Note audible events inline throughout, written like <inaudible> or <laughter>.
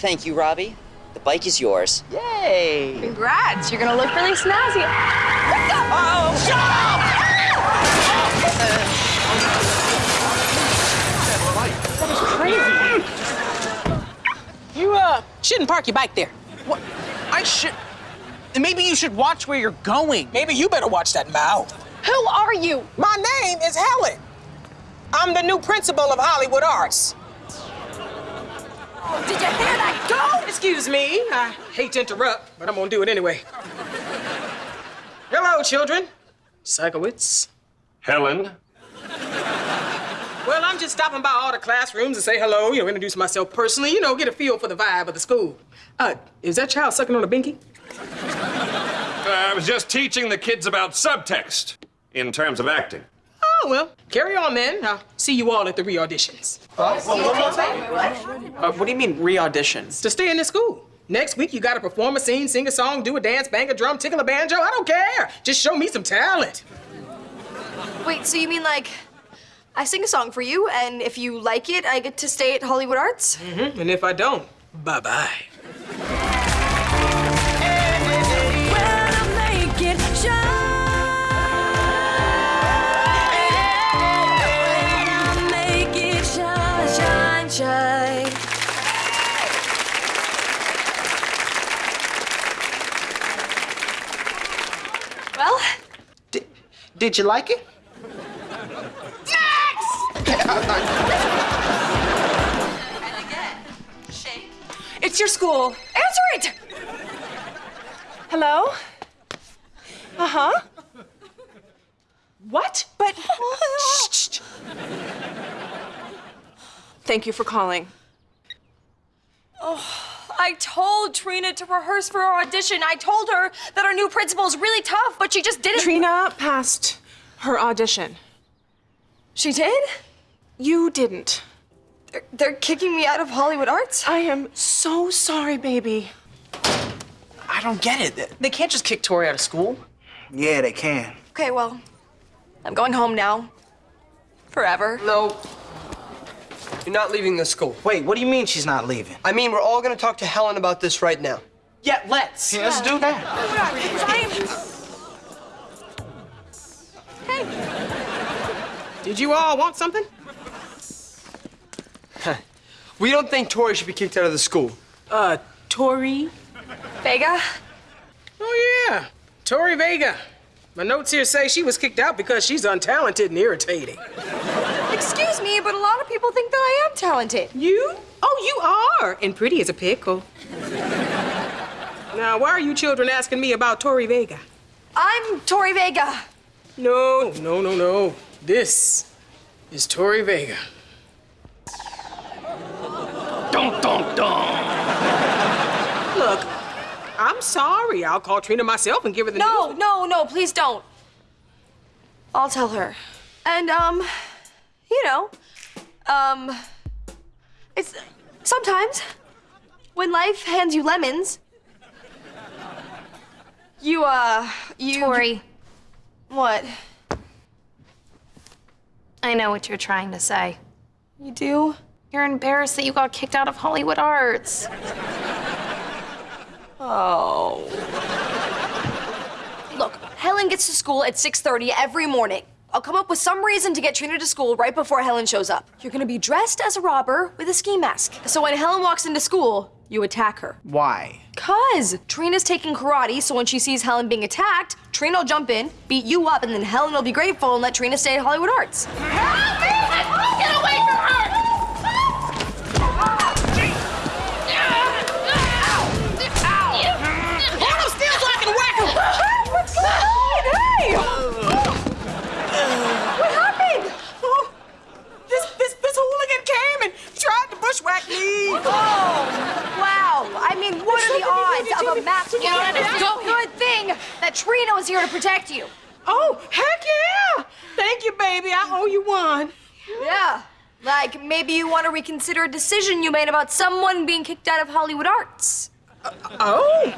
Thank you, Robbie. The bike is yours. Yay! Congrats, you're gonna look really snazzy. Oh, shut up! That is crazy! You, uh, shouldn't park your bike there. What? I should. Maybe you should watch where you're going. Maybe you better watch that mouth. Who are you? My name is Helen. I'm the new principal of Hollywood Arts. Did you hear that go? Excuse me. I hate to interrupt, but I'm gonna do it anyway. Hello, children. Sikowitz. Helen, Well, I'm just stopping by all the classrooms to say hello, you know, introduce myself personally, you know, get a feel for the vibe of the school. Uh, is that child sucking on a binky? I was just teaching the kids about subtext in terms of acting. Oh, well, carry on then. I'll see you all at the re-auditions. Uh, what do you mean, re-auditions? To stay in this school. Next week, you gotta perform a scene, sing a song, do a dance, bang a drum, tickle a banjo. I don't care. Just show me some talent. Wait, so you mean like I sing a song for you, and if you like it, I get to stay at Hollywood Arts? Mm-hmm. And if I don't, bye-bye. Well, Did, did you like it? it's your school. Answer it! Hello? Uh-huh. What? But... <laughs> Shh, shh. Thank you for calling. Oh, I told Trina to rehearse for our audition. I told her that our new principal is really tough, but she just didn't. Trina passed her audition. She did? You didn't. They're, they're kicking me out of Hollywood Arts? I am so sorry, baby. I don't get it. They can't just kick Tori out of school. Yeah, they can. Okay, well, I'm going home now. Forever. No. You're not leaving the school. Wait, what do you mean she's not leaving? I mean, we're all gonna talk to Helen about this right now. Yeah, let's. Yeah, let's do that. Hey. Did you all want something? We don't think Tori should be kicked out of the school. Uh, Tori? Vega? Oh, yeah. Tori Vega. My notes here say she was kicked out because she's untalented and irritating. Excuse me, but a lot of people think that I am talented. You? Oh, you are. And pretty as a pickle. now, why are you children asking me about Tori Vega? I'm Tori Vega. No, no, no, no. This is Tori Vega. Dun, dun, dun. Look, I'm sorry. I'll call Trina myself and give her the No, news. no, no, please don't. I'll tell her. And, um, you know, um, it's sometimes when life hands you lemons, you, uh, you. Tori, What? I know what you're trying to say. You do? You're embarrassed that you got kicked out of Hollywood Arts. Oh. Look, Helen gets to school at 6:30 every morning. I'll come up with some reason to get Trina to school right before Helen shows up. You're gonna be dressed as a robber with a ski mask. So when Helen walks into school, you attack her. Why? Cause Trina's taking karate, so when she sees Helen being attacked, Trina will jump in, beat you up, and then Helen will be grateful and let Trina stay at Hollywood Arts. Get away that Trina was here to protect you. Oh, heck yeah! Thank you, baby. I owe you one. Yeah. Like maybe you want to reconsider a decision you made about someone being kicked out of Hollywood Arts. Oh.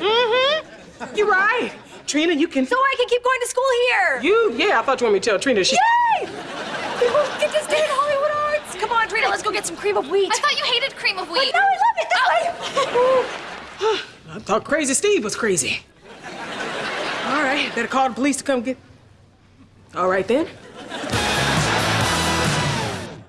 Mm-hmm. You're right. Trina, you can. So I can keep going to school here. You, yeah, I thought you wanted me to tell Trina she. Yay! We both get to stay at Hollywood Arts. Come on, Trina, let's go get some cream of wheat. I thought you hated cream of wheat. No, I love it this <laughs> way. I thought Crazy Steve was crazy. All right, better call the police to come get. All right then.